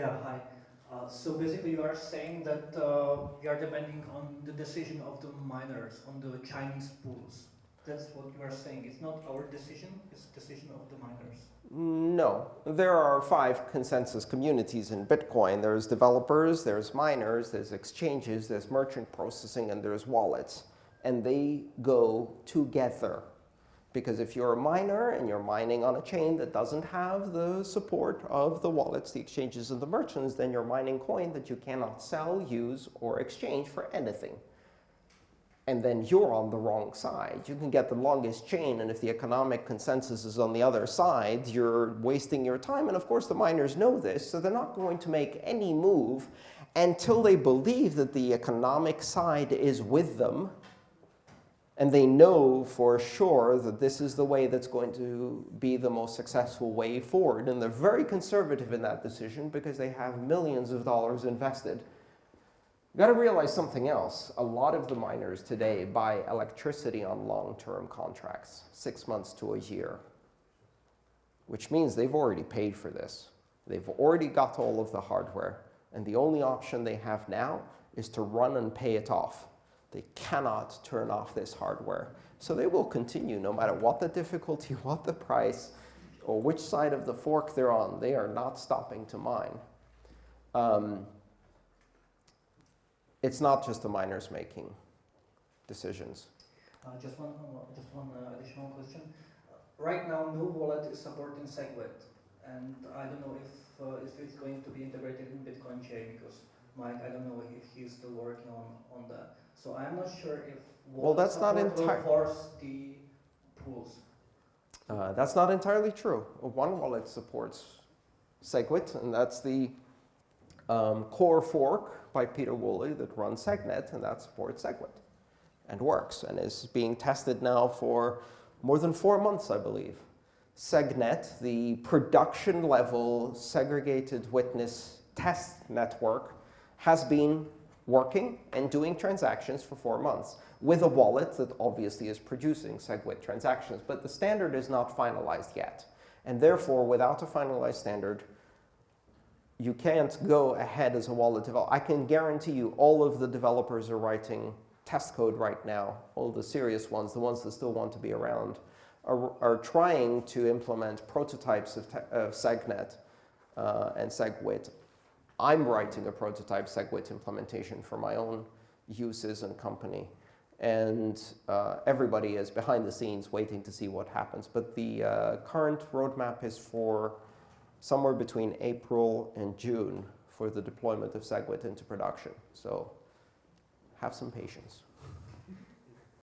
Yeah, hi. Uh, so basically you are saying that uh, you are depending on the decision of the miners, on the Chinese pools. That's what you are saying. It's not our decision, it's decision of the miners. No. There are five consensus communities in Bitcoin. There's developers, there's miners, there's exchanges, there's merchant processing, and there's wallets. And they go together. Because if you're a miner and you're mining on a chain that doesn't have the support of the wallets, the exchanges, and the merchants, then you're mining coin that you cannot sell, use, or exchange for anything. And then you're on the wrong side. You can get the longest chain, and if the economic consensus is on the other side, you're wasting your time. And of course, the miners know this, so they're not going to make any move until they believe that the economic side is with them and they know for sure that this is the way that's going to be the most successful way forward. And they're very conservative in that decision because they have millions of dollars invested. You've got to realize something else. A lot of the miners today buy electricity on long-term contracts, six months to a year, which means they've already paid for this. They've already got all of the hardware. And the only option they have now is to run and pay it off. They cannot turn off this hardware. So they will continue no matter what the difficulty, what the price, or which side of the fork they're on. They are not stopping to mine. Um, it's not just the miners making decisions. Uh, just one, uh, just one uh, additional question. right now, no wallet is supporting SegWit, and I don't know if uh, if it's going to be integrated in Bitcoin chain because Mike, I don't know if he's still working on on that. So I'm not sure if well, that's not entirely force the pools. Uh, that's not entirely true. One wallet supports SegWit, and that's the um, core fork by Pieter Wuille that runs SegNet, and that supports SegWit and works and is being tested now for more than four months, I believe. SegNet, the production level segregated witness test network, has been working and doing transactions for four months with a wallet that obviously is producing SegWit transactions. But the standard is not finalized yet. And therefore, without a finalized standard, you can't go ahead as a wallet developer. I can guarantee you all of the developers are writing test code right now, all the serious ones, the ones that still want to be around, are, are trying to implement prototypes of, of SegNet uh, and SegWit I'm writing a prototype SegWit implementation for my own uses and company. And uh, everybody is behind the scenes waiting to see what happens. But the uh, current roadmap is for somewhere between April and June for the deployment of SegWit into production. So have some patience.